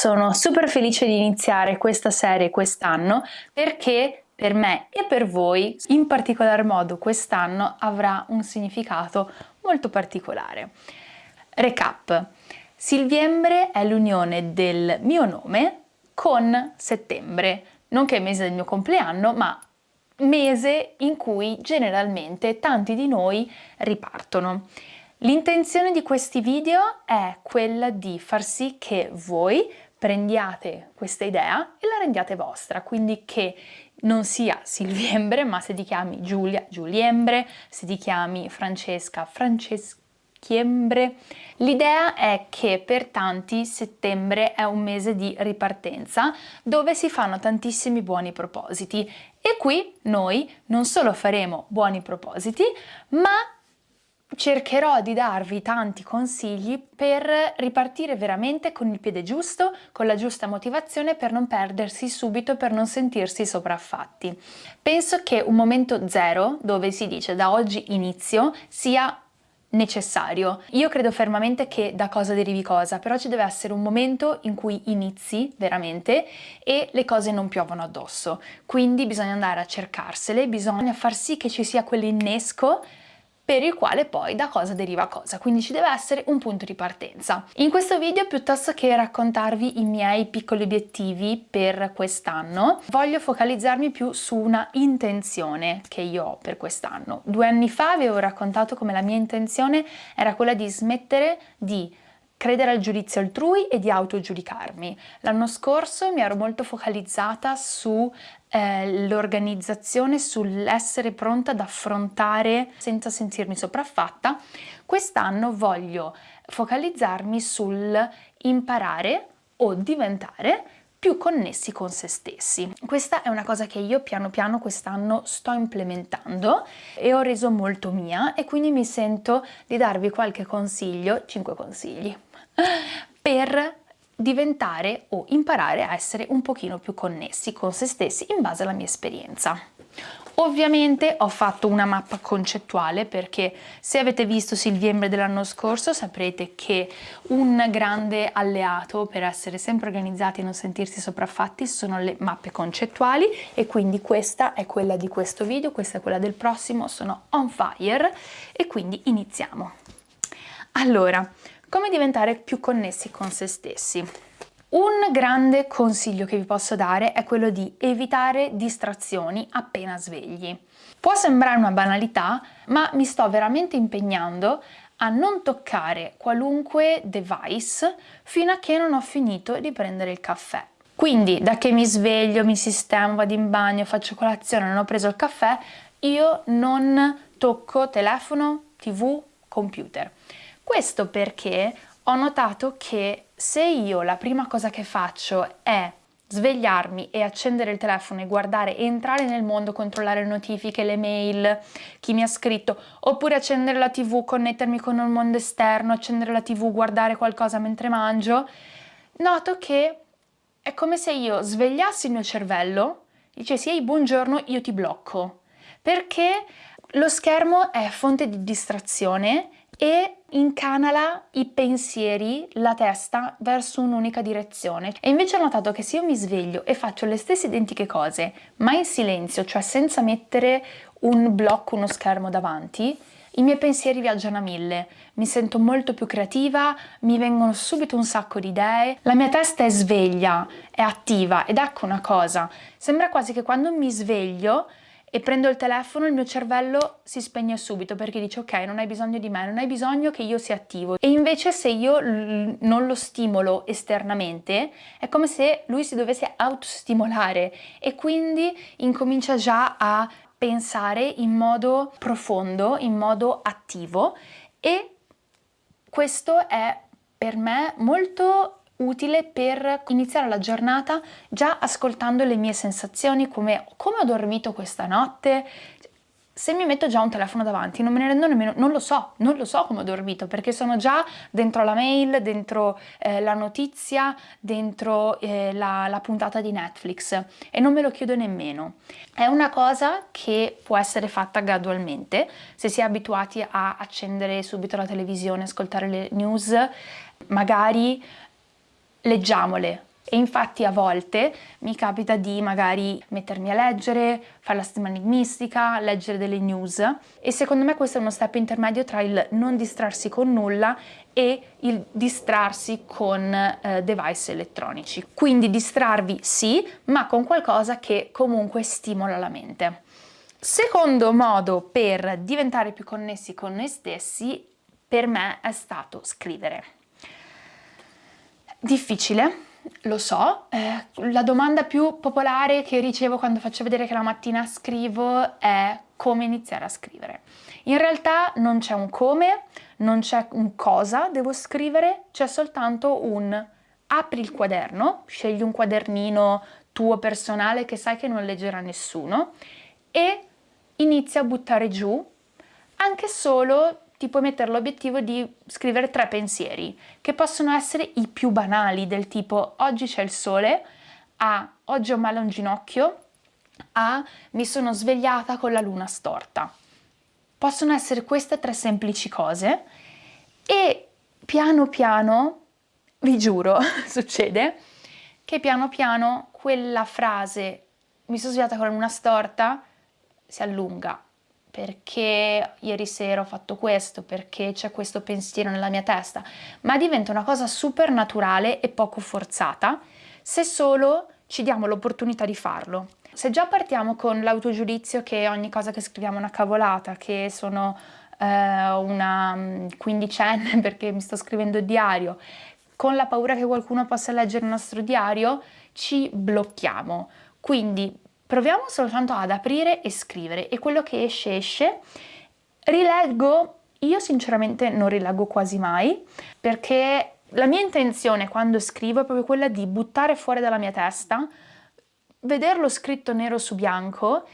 Sono super felice di iniziare questa serie quest'anno perché per me e per voi, in particolar modo quest'anno, avrà un significato molto particolare. Recap. Silviembre è l'unione del mio nome con settembre, non che è il mese del mio compleanno, ma mese in cui generalmente tanti di noi ripartono. L'intenzione di questi video è quella di far sì che voi prendiate questa idea e la rendiate vostra, quindi che non sia Silviembre, ma se ti chiami Giulia, Giuliembre, se ti chiami Francesca, Franceschiembre. L'idea è che per tanti settembre è un mese di ripartenza dove si fanno tantissimi buoni propositi e qui noi non solo faremo buoni propositi, ma cercherò di darvi tanti consigli per ripartire veramente con il piede giusto, con la giusta motivazione per non perdersi subito, per non sentirsi sopraffatti. Penso che un momento zero, dove si dice da oggi inizio, sia necessario. Io credo fermamente che da cosa derivi cosa, però ci deve essere un momento in cui inizi veramente e le cose non piovono addosso. Quindi bisogna andare a cercarsele, bisogna far sì che ci sia quell'innesco per il quale poi da cosa deriva cosa, quindi ci deve essere un punto di partenza. In questo video piuttosto che raccontarvi i miei piccoli obiettivi per quest'anno, voglio focalizzarmi più su una intenzione che io ho per quest'anno. Due anni fa avevo raccontato come la mia intenzione era quella di smettere di credere al giudizio altrui e di autogiudicarmi. L'anno scorso mi ero molto focalizzata sull'organizzazione, eh, sull'essere pronta ad affrontare senza sentirmi sopraffatta. Quest'anno voglio focalizzarmi sul imparare o diventare più connessi con se stessi. Questa è una cosa che io piano piano quest'anno sto implementando e ho reso molto mia e quindi mi sento di darvi qualche consiglio, 5 consigli, per diventare o imparare a essere un pochino più connessi con se stessi in base alla mia esperienza. Ovviamente ho fatto una mappa concettuale perché se avete visto Silviembre dell'anno scorso saprete che un grande alleato per essere sempre organizzati e non sentirsi sopraffatti sono le mappe concettuali e quindi questa è quella di questo video, questa è quella del prossimo, sono on fire e quindi iniziamo. Allora, come diventare più connessi con se stessi? Un grande consiglio che vi posso dare è quello di evitare distrazioni appena svegli. Può sembrare una banalità, ma mi sto veramente impegnando a non toccare qualunque device fino a che non ho finito di prendere il caffè. Quindi da che mi sveglio, mi sistemo, vado in bagno, faccio colazione, non ho preso il caffè, io non tocco telefono, tv, computer. Questo perché ho notato che se io la prima cosa che faccio è svegliarmi e accendere il telefono e guardare, entrare nel mondo, controllare le notifiche, le mail, chi mi ha scritto, oppure accendere la tv, connettermi con il mondo esterno, accendere la tv, guardare qualcosa mentre mangio, noto che è come se io svegliassi il mio cervello, dicessi ehi buongiorno, io ti blocco, perché lo schermo è fonte di distrazione e incanala i pensieri, la testa verso un'unica direzione. E invece ho notato che se io mi sveglio e faccio le stesse identiche cose, ma in silenzio, cioè senza mettere un blocco, uno schermo davanti, i miei pensieri viaggiano a mille, mi sento molto più creativa, mi vengono subito un sacco di idee, la mia testa è sveglia, è attiva ed ecco una cosa, sembra quasi che quando mi sveglio e prendo il telefono il mio cervello si spegne subito perché dice ok non hai bisogno di me, non hai bisogno che io sia attivo. E invece se io non lo stimolo esternamente è come se lui si dovesse autostimolare e quindi incomincia già a pensare in modo profondo, in modo attivo e questo è per me molto utile per iniziare la giornata già ascoltando le mie sensazioni, come, come ho dormito questa notte, se mi metto già un telefono davanti non me ne rendo nemmeno, non lo so, non lo so come ho dormito perché sono già dentro la mail, dentro eh, la notizia, dentro eh, la, la puntata di Netflix e non me lo chiedo nemmeno. È una cosa che può essere fatta gradualmente, se si è abituati a accendere subito la televisione, ascoltare le news, magari leggiamole, e infatti a volte mi capita di magari mettermi a leggere, fare la settimana enigmistica, leggere delle news e secondo me questo è uno step intermedio tra il non distrarsi con nulla e il distrarsi con eh, device elettronici. Quindi distrarvi sì, ma con qualcosa che comunque stimola la mente. Secondo modo per diventare più connessi con noi stessi per me è stato scrivere. Difficile, lo so, eh, la domanda più popolare che ricevo quando faccio vedere che la mattina scrivo è come iniziare a scrivere. In realtà non c'è un come, non c'è un cosa devo scrivere, c'è soltanto un apri il quaderno, scegli un quadernino tuo personale che sai che non leggerà nessuno e inizia a buttare giù anche solo ti puoi mettere l'obiettivo di scrivere tre pensieri, che possono essere i più banali, del tipo oggi c'è il sole, a oggi ho male un ginocchio, a mi sono svegliata con la luna storta. Possono essere queste tre semplici cose e piano piano, vi giuro, succede, che piano piano quella frase mi sono svegliata con la luna storta si allunga perché ieri sera ho fatto questo, perché c'è questo pensiero nella mia testa, ma diventa una cosa super naturale e poco forzata se solo ci diamo l'opportunità di farlo. Se già partiamo con l'autogiudizio che ogni cosa che scriviamo è una cavolata, che sono eh, una mm, quindicenne perché mi sto scrivendo il diario, con la paura che qualcuno possa leggere il nostro diario, ci blocchiamo. Quindi proviamo soltanto ad aprire e scrivere e quello che esce esce. Rileggo, io sinceramente non rileggo quasi mai perché la mia intenzione quando scrivo è proprio quella di buttare fuori dalla mia testa, vederlo scritto nero su bianco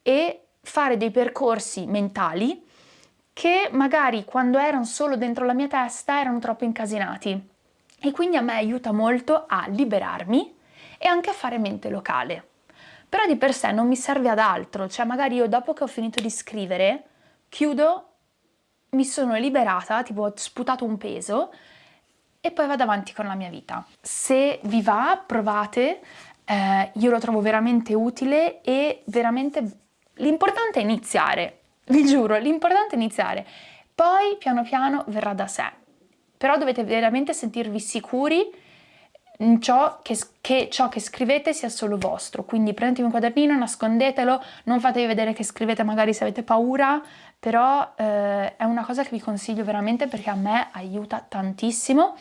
e fare dei percorsi mentali che magari quando erano solo dentro la mia testa erano troppo incasinati e quindi a me aiuta molto a liberarmi e anche a fare mente locale però di per sé non mi serve ad altro, cioè magari io dopo che ho finito di scrivere, chiudo, mi sono liberata, tipo ho sputato un peso e poi vado avanti con la mia vita. Se vi va, provate, eh, io lo trovo veramente utile e veramente l'importante è iniziare, vi giuro, l'importante è iniziare, poi piano piano verrà da sé, però dovete veramente sentirvi sicuri ciò che, che, ciò che scrivete sia solo vostro, quindi prendetevi un quadernino, nascondetelo, non fatevi vedere che scrivete magari se avete paura, però eh, è una cosa che vi consiglio veramente perché a me aiuta tantissimo.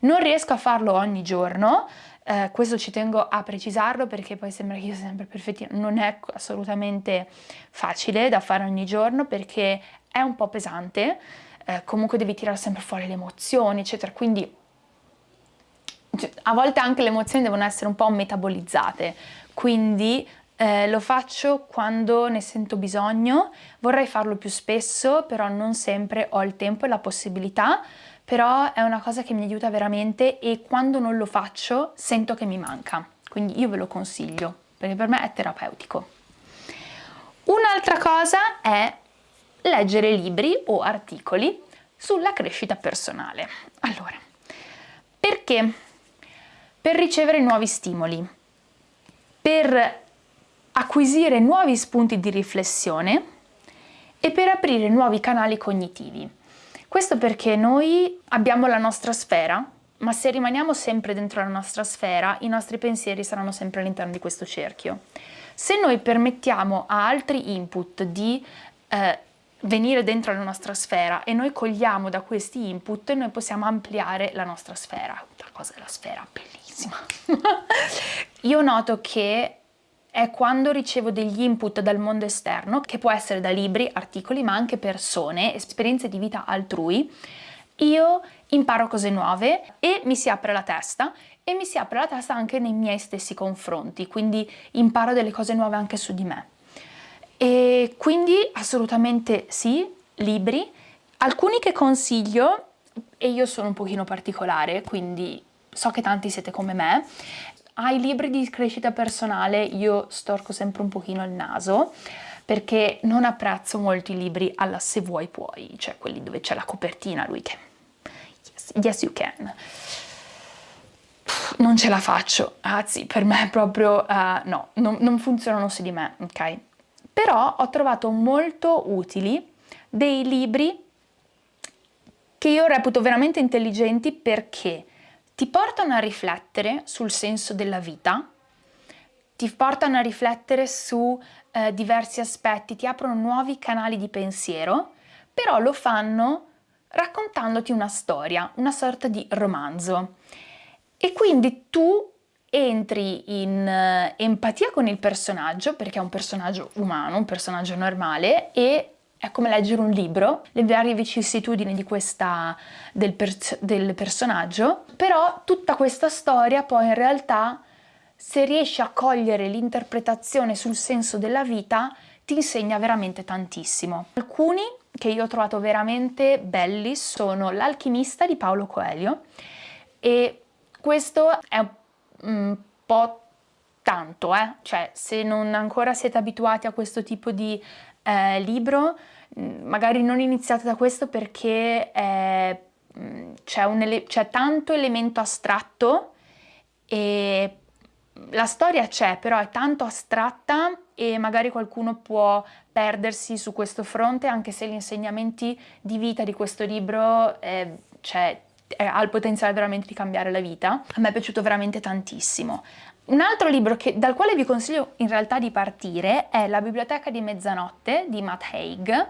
Non riesco a farlo ogni giorno, eh, questo ci tengo a precisarlo perché poi sembra che io sia sempre perfettina, non è assolutamente facile da fare ogni giorno perché è un po' pesante, eh, comunque devi tirare sempre fuori le emozioni, eccetera, quindi a volte anche le emozioni devono essere un po' metabolizzate, quindi eh, lo faccio quando ne sento bisogno, vorrei farlo più spesso, però non sempre ho il tempo e la possibilità, però è una cosa che mi aiuta veramente e quando non lo faccio sento che mi manca, quindi io ve lo consiglio, perché per me è terapeutico. Un'altra cosa è leggere libri o articoli sulla crescita personale. Allora, perché per ricevere nuovi stimoli, per acquisire nuovi spunti di riflessione e per aprire nuovi canali cognitivi. Questo perché noi abbiamo la nostra sfera, ma se rimaniamo sempre dentro la nostra sfera, i nostri pensieri saranno sempre all'interno di questo cerchio. Se noi permettiamo a altri input di eh, venire dentro la nostra sfera e noi cogliamo da questi input, noi possiamo ampliare la nostra sfera. La cosa della sfera, bellissima bellissima. Io noto che è quando ricevo degli input dal mondo esterno, che può essere da libri, articoli, ma anche persone, esperienze di vita altrui, io imparo cose nuove e mi si apre la testa e mi si apre la testa anche nei miei stessi confronti, quindi imparo delle cose nuove anche su di me. E quindi assolutamente sì, libri, alcuni che consiglio, e io sono un pochino particolare, quindi so che tanti siete come me, ai libri di crescita personale io storco sempre un pochino il naso perché non apprezzo molto i libri alla se vuoi puoi, cioè quelli dove c'è la copertina, lui che yes, yes you can. Non ce la faccio, anzi per me proprio uh, no, non, non funzionano su di me, ok? Però ho trovato molto utili dei libri che io reputo veramente intelligenti perché ti portano a riflettere sul senso della vita, ti portano a riflettere su eh, diversi aspetti, ti aprono nuovi canali di pensiero, però lo fanno raccontandoti una storia, una sorta di romanzo. E quindi tu entri in uh, empatia con il personaggio, perché è un personaggio umano, un personaggio normale, e è come leggere un libro, le varie vicissitudini di questa, del, per, del personaggio, però tutta questa storia poi in realtà, se riesci a cogliere l'interpretazione sul senso della vita, ti insegna veramente tantissimo. Alcuni che io ho trovato veramente belli sono L'alchimista di Paolo Coelho e questo è un po' tanto, eh? cioè se non ancora siete abituati a questo tipo di eh, libro, mm, magari non iniziate da questo perché mm, c'è tanto elemento astratto e la storia c'è, però è tanto astratta e magari qualcuno può perdersi su questo fronte anche se gli insegnamenti di vita di questo libro eh, cioè, ha il potenziale veramente di cambiare la vita. A me è piaciuto veramente tantissimo. Un altro libro che, dal quale vi consiglio in realtà di partire è La biblioteca di mezzanotte di Matt Haig,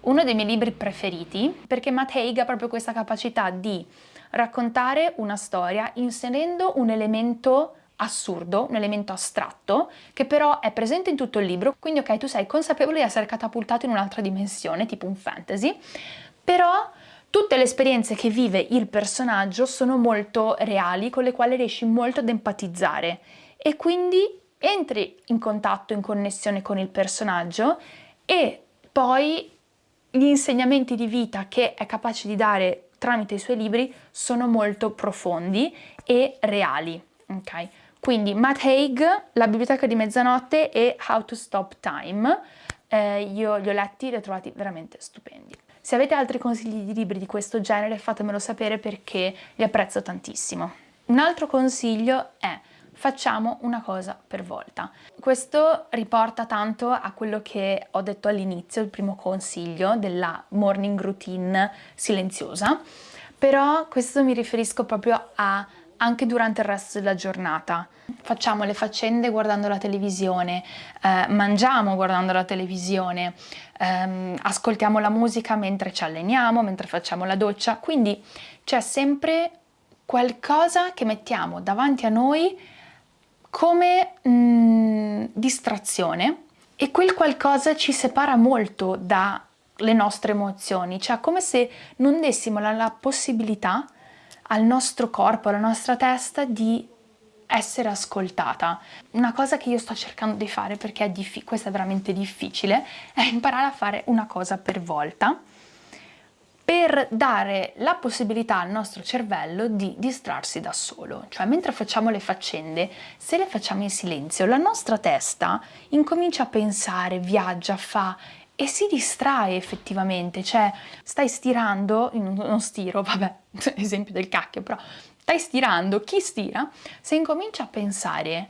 uno dei miei libri preferiti perché Matt Haig ha proprio questa capacità di raccontare una storia inserendo un elemento assurdo, un elemento astratto, che però è presente in tutto il libro, quindi ok, tu sei consapevole di essere catapultato in un'altra dimensione, tipo un fantasy, però tutte le esperienze che vive il personaggio sono molto reali, con le quali riesci molto ad empatizzare e quindi entri in contatto, in connessione con il personaggio e poi gli insegnamenti di vita che è capace di dare tramite i suoi libri sono molto profondi e reali, ok? Quindi Matt Haig, La biblioteca di mezzanotte e How to Stop Time, eh, io li ho letti e li ho trovati veramente stupendi. Se avete altri consigli di libri di questo genere fatemelo sapere perché li apprezzo tantissimo. Un altro consiglio è facciamo una cosa per volta. Questo riporta tanto a quello che ho detto all'inizio, il primo consiglio della morning routine silenziosa, però questo mi riferisco proprio a anche durante il resto della giornata. Facciamo le faccende guardando la televisione, eh, mangiamo guardando la televisione, ehm, ascoltiamo la musica mentre ci alleniamo, mentre facciamo la doccia, quindi c'è sempre qualcosa che mettiamo davanti a noi come mh, mm, distrazione e quel qualcosa ci separa molto dalle nostre emozioni, cioè come se non dessimo la, la possibilità al nostro corpo, alla nostra testa di essere ascoltata. Una cosa che io sto cercando di fare, perché è questo è veramente difficile, è imparare a fare una cosa per volta per dare la possibilità al nostro cervello di distrarsi da solo. Cioè mentre facciamo le faccende, se le facciamo in silenzio, la nostra testa incomincia a pensare, viaggia, fa e si distrae effettivamente, cioè stai stirando, non stiro, vabbè, esempio del cacchio, però stai stirando, chi stira, se incomincia a pensare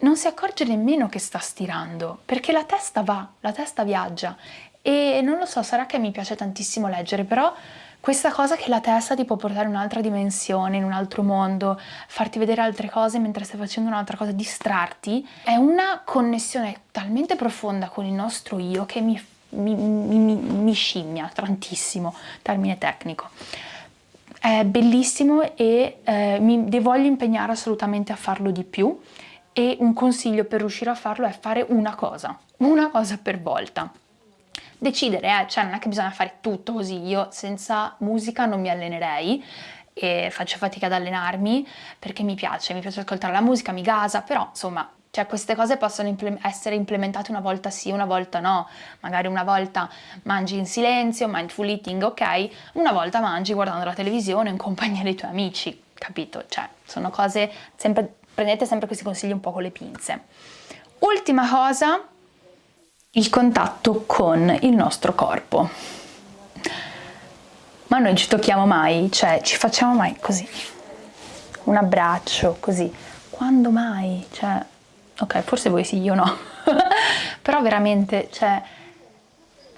non si accorge nemmeno che sta stirando, perché la testa va, la testa viaggia. E non lo so, sarà che mi piace tantissimo leggere, però questa cosa che la testa ti può portare in un'altra dimensione, in un altro mondo, farti vedere altre cose mentre stai facendo un'altra cosa, distrarti, è una connessione talmente profonda con il nostro io che mi mi, mi, mi scimmia tantissimo, termine tecnico. È bellissimo e eh, mi voglio impegnare assolutamente a farlo di più e un consiglio per riuscire a farlo è fare una cosa, una cosa per volta. Decidere, eh, cioè non è che bisogna fare tutto così, io senza musica non mi allenerei, e faccio fatica ad allenarmi perché mi piace, mi piace ascoltare la musica, mi gasa, però insomma cioè queste cose possono imple essere implementate una volta sì, una volta no, magari una volta mangi in silenzio, mindful eating, ok, una volta mangi guardando la televisione in compagnia dei tuoi amici, capito? Cioè sono cose, sempre, prendete sempre questi consigli un po' con le pinze. Ultima cosa, il contatto con il nostro corpo. Ma noi ci tocchiamo mai? Cioè, ci facciamo mai così? Un abbraccio, così. Quando mai? Cioè, ok, forse voi sì, io no. Però veramente, cioè,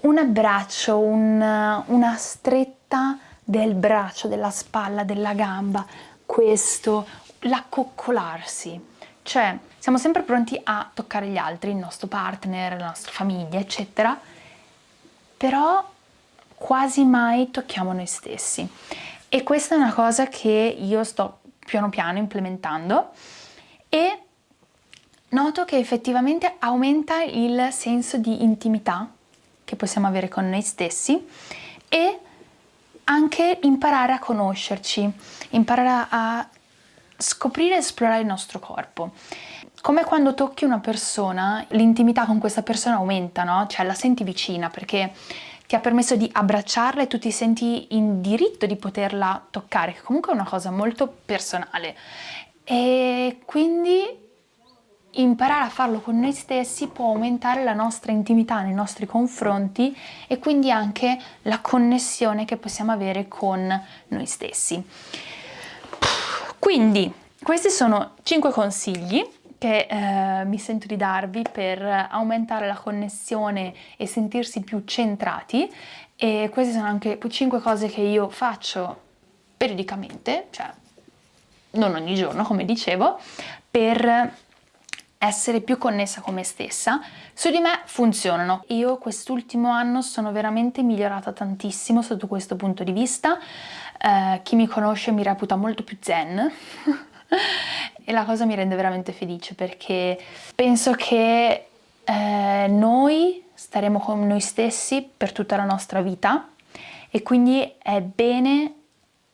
un abbraccio, un, una stretta del braccio, della spalla, della gamba, questo, l'accoccolarsi. Cioè, siamo sempre pronti a toccare gli altri, il nostro partner, la nostra famiglia, eccetera, però quasi mai tocchiamo noi stessi. E questa è una cosa che io sto piano piano implementando e noto che effettivamente aumenta il senso di intimità che possiamo avere con noi stessi e anche imparare a conoscerci, imparare a scoprire e esplorare il nostro corpo. Come quando tocchi una persona, l'intimità con questa persona aumenta, no? Cioè la senti vicina perché ti ha permesso di abbracciarla e tu ti senti in diritto di poterla toccare, che comunque è una cosa molto personale. E quindi imparare a farlo con noi stessi può aumentare la nostra intimità nei nostri confronti e quindi anche la connessione che possiamo avere con noi stessi. Quindi questi sono 5 consigli che eh, mi sento di darvi per aumentare la connessione e sentirsi più centrati e queste sono anche 5 cose che io faccio periodicamente, cioè non ogni giorno come dicevo, per essere più connessa con me stessa, su di me funzionano. Io quest'ultimo anno sono veramente migliorata tantissimo sotto questo punto di vista, eh, chi mi conosce mi reputa molto più zen. E la cosa mi rende veramente felice perché penso che eh, noi staremo con noi stessi per tutta la nostra vita. E quindi è bene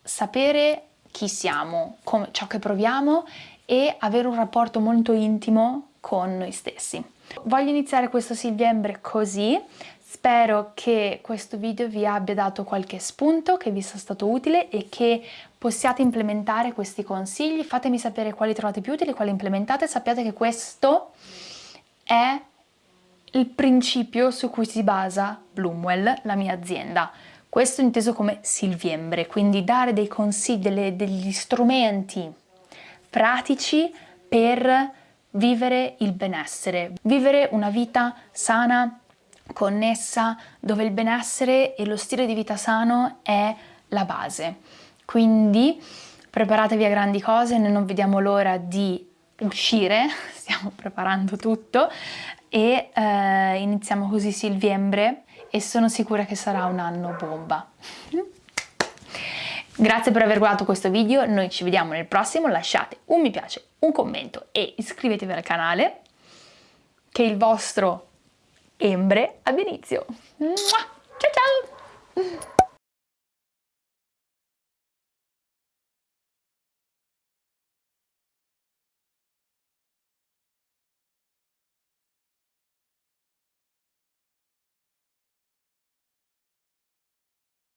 sapere chi siamo, ciò che proviamo e avere un rapporto molto intimo con noi stessi. Voglio iniziare questo Silviembre così, Spero che questo video vi abbia dato qualche spunto, che vi sia stato utile e che possiate implementare questi consigli. Fatemi sapere quali trovate più utili, quali implementate. Sappiate che questo è il principio su cui si basa Bloomwell, la mia azienda. Questo inteso come Silviembre, quindi dare dei consigli, delle, degli strumenti pratici per vivere il benessere, vivere una vita sana, connessa, dove il benessere e lo stile di vita sano è la base. Quindi preparatevi a grandi cose, noi non vediamo l'ora di uscire, stiamo preparando tutto e eh, iniziamo così Silviembre e sono sicura che sarà un anno bomba. Grazie per aver guardato questo video, noi ci vediamo nel prossimo, lasciate un mi piace, un commento e iscrivetevi al canale che il vostro Embre ab inizio. Ciao ciao!